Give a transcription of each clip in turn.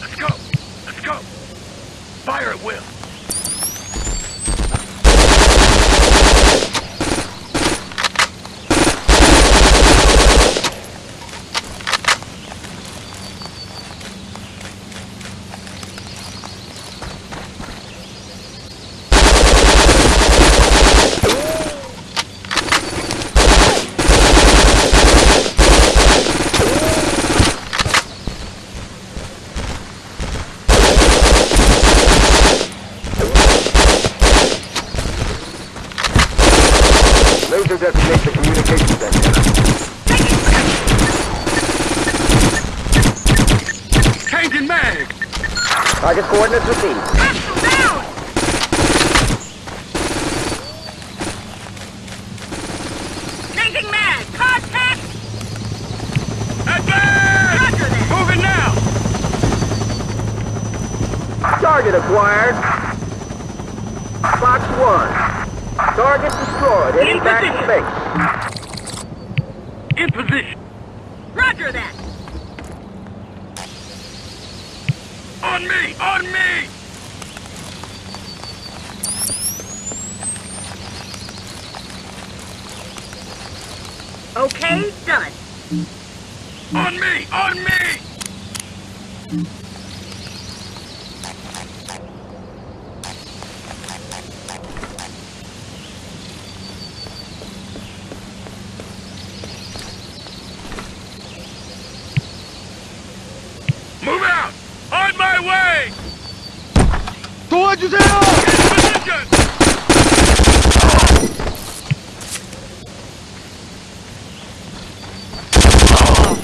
Let's go! Let's go! Fire at will! Laser designates the communications antenna. Changing mag! Target coordinates received. Changing mag! Contact! Advance! Roger that! Moving now! Target acquired. Fox 1. Target destroyed. Heading In back to position. space. In position! Roger that! On me! On me! Okay, done. On me! On me!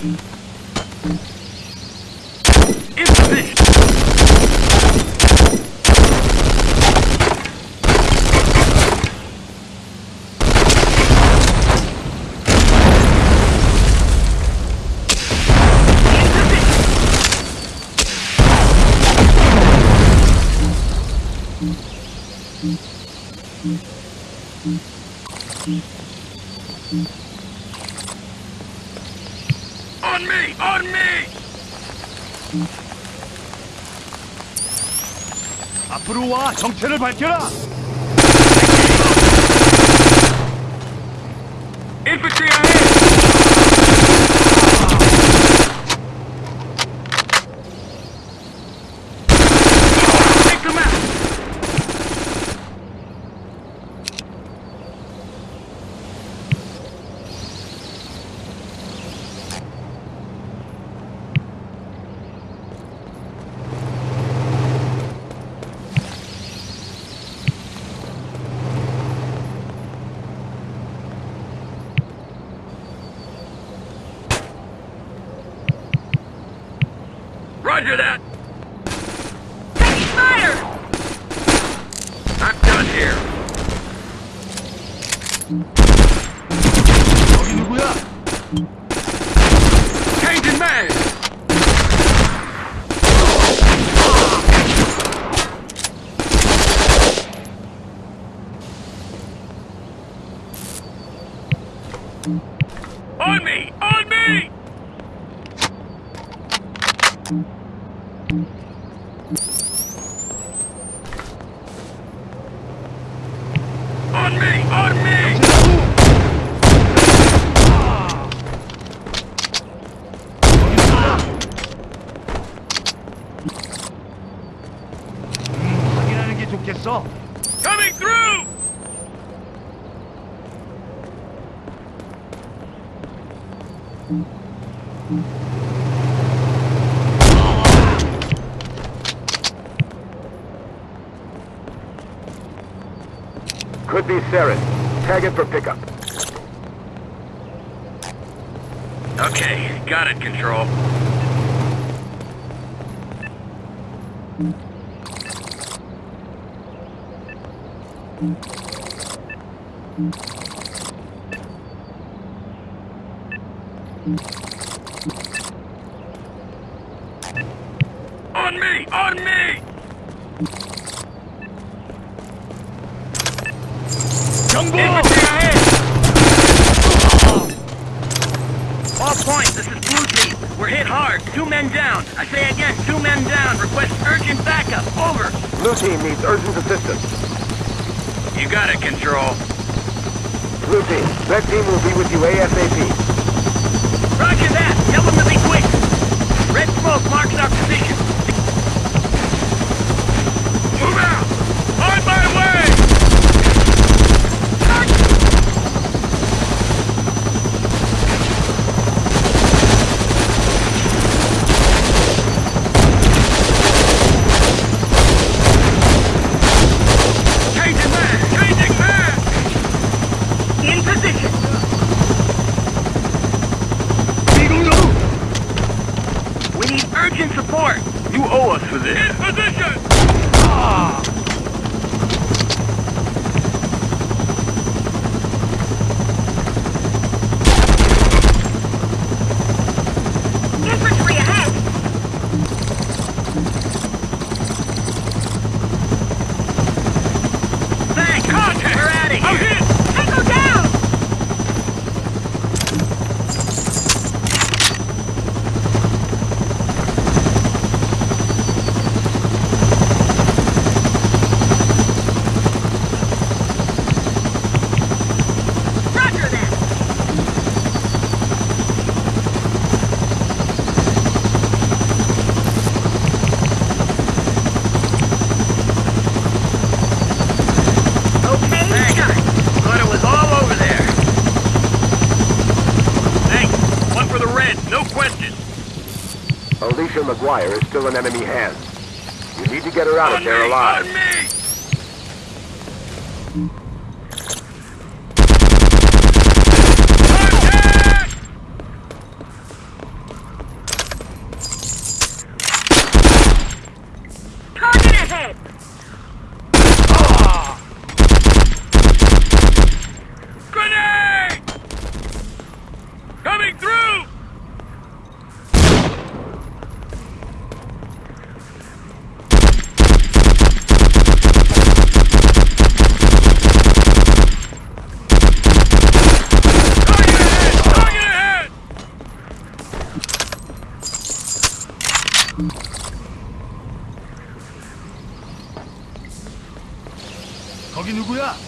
In position! On me! On me! 앞으로 와 정체를 밝혀라! Infantry ahead! Roger that! Taking fire! I'm done here! Talking with up! Saren. Tag it for pickup. Okay, got it, Control. On me! On me! 경고! Infantry ahead! All points, this is Blue Team. We're hit hard. Two men down. I say again, two men down. Request urgent backup. Over. Blue team needs urgent assistance. You got it, Control. Blue team, red team will be with you ASAP. Roger that. Tell them to be quick. Red smoke marks our position. Move out! On my way! Changing man! Changing man! In position! We need urgent support. You owe us for this. In position! Infantry ahead! Thanks. Contact. We're out of here. I'm hit. Tango down! Roger that! Okay, Thanks. done. Thought it was all over there. Thanks. One for the red. No question. McGuire is still in enemy hands. You need to get her out of there alive. 누구 야?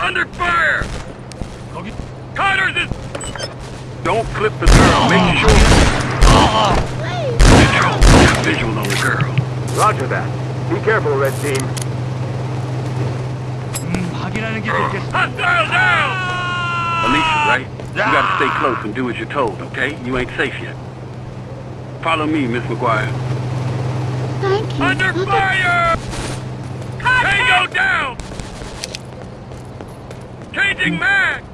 Under fire! Okay. Connors. Don't flip the girl. Make ah. sure... Control. visual on the girl. Roger that. Be careful, Red Team. Hmm, Hostile down! Alicia, ah. right? You gotta stay close and do as you're told, okay? You ain't safe yet. Follow me, Miss McGuire. Under fire! Tango down! Changing mag!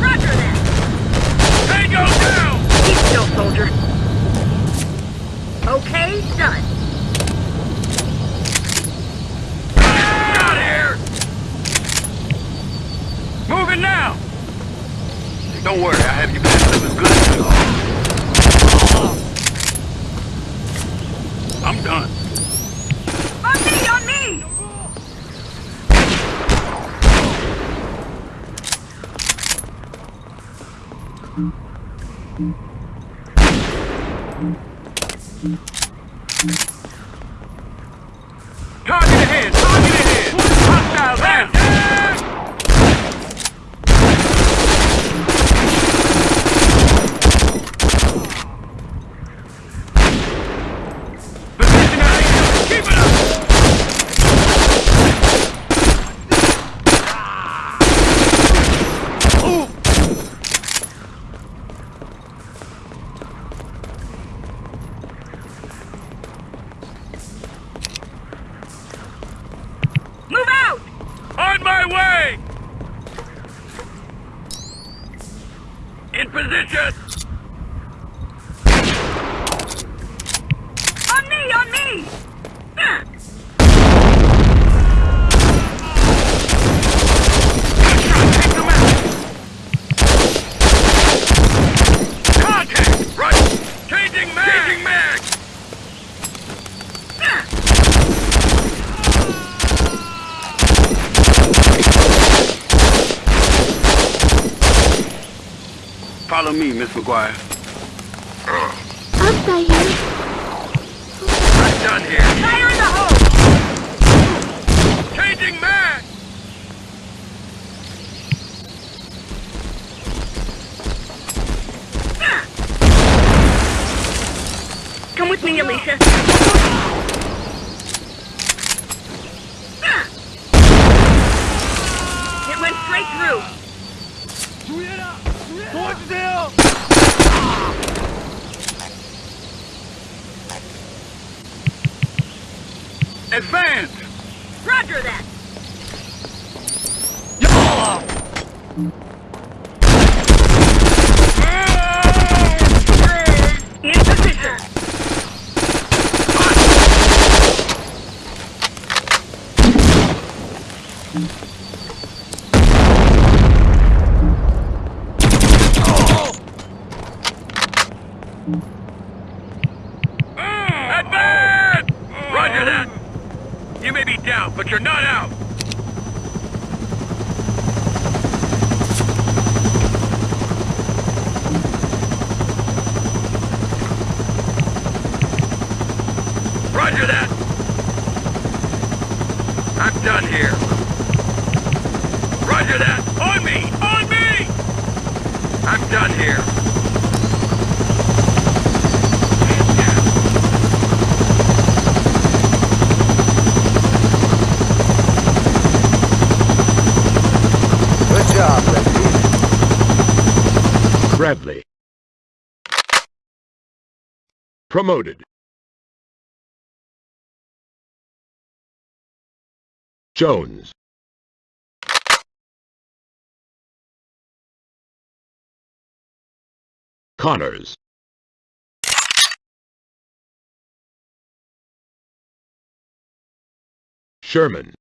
Roger that. Tango down! Keep still, soldier. Okay, done. Get out here! Moving now! Don't worry, I have you back. up as good as I'm done. On me, on me! Target ahead! Target ahead! Hostile down! Position ahead! Keep it up! Move out! On my way! In position! On me, on me! Ah, Take them out! Contact! Right! Changing mag! Changing mag! ah. Follow me, Miss McGuire. I'll here. I'm done here. Fire in the hole! Changing mag! Come with me, Alicia. It went straight through. 주의해라! 도와주세요! Advance! Roger that. 야! In Advance! Roger that! You may be down, but you're not out! Roger that! I'm done here. Roger that! On me! On me! I'm done here. Man down. Good job, Red Team. Bradley. Promoted. Jones. Connors. Sherman.